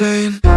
insane.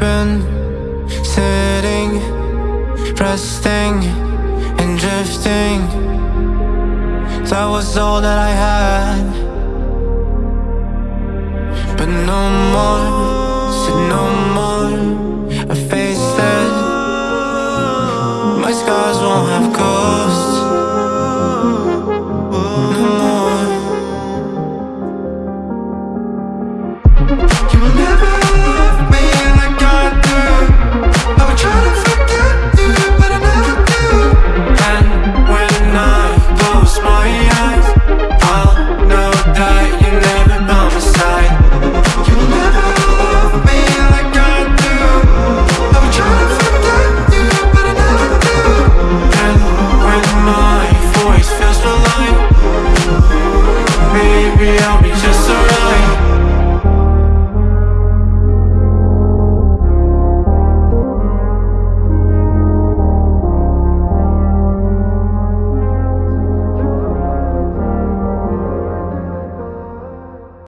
Been sitting, resting, and drifting. That was all that I had. But no more, said no more. I faced it. My scars won't have ghosts No more.